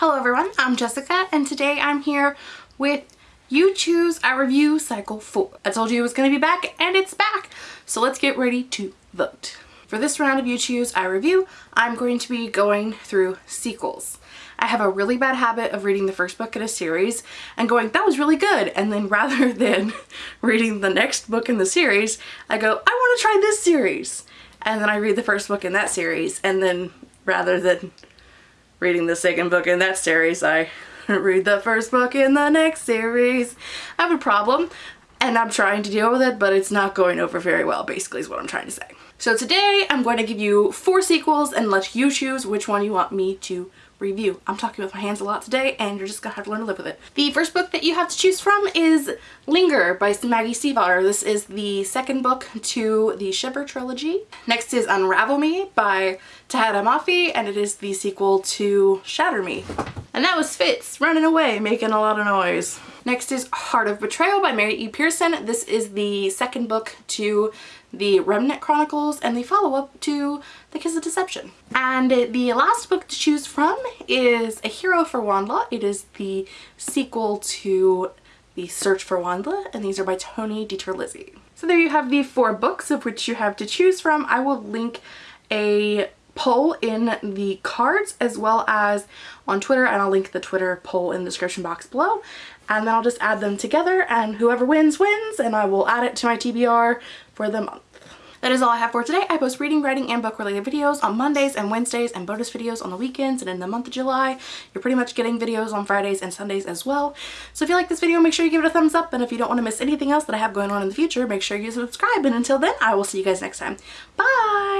Hello everyone, I'm Jessica and today I'm here with You Choose I Review Cycle 4. I told you it was going to be back and it's back, so let's get ready to vote. For this round of You Choose I Review, I'm going to be going through sequels. I have a really bad habit of reading the first book in a series and going, that was really good. And then rather than reading the next book in the series, I go, I want to try this series. And then I read the first book in that series. And then rather than reading the second book in that series. I read the first book in the next series. I have a problem and I'm trying to deal with it, but it's not going over very well, basically is what I'm trying to say. So today I'm going to give you four sequels and let you choose which one you want me to review. I'm talking with my hands a lot today and you're just gonna have to learn to live with it. The first book that you have to choose from is Linger by Maggie Stiefvater. This is the second book to the Shiver trilogy. Next is Unravel Me by Tahereh Mafi and it is the sequel to Shatter Me. And that was Fitz running away making a lot of noise. Next is Heart of Betrayal by Mary E. Pearson. This is the second book to the Remnant Chronicles and the follow-up to The Kiss of Deception. And the last book to choose from is A Hero for WondLa. It is the sequel to The Search for WondLa and these are by Tony DiTerlizzi. So there you have the four books of which you have to choose from. I will link a poll in the cards as well as on Twitter and I'll link the Twitter poll in the description box below and then I'll just add them together and whoever wins wins and I will add it to my TBR for the month. That is all I have for today. I post reading, writing, and book related videos on Mondays and Wednesdays and bonus videos on the weekends and in the month of July. You're pretty much getting videos on Fridays and Sundays as well. So if you like this video, make sure you give it a thumbs up. And if you don't want to miss anything else that I have going on in the future, make sure you subscribe. And until then, I will see you guys next time. Bye!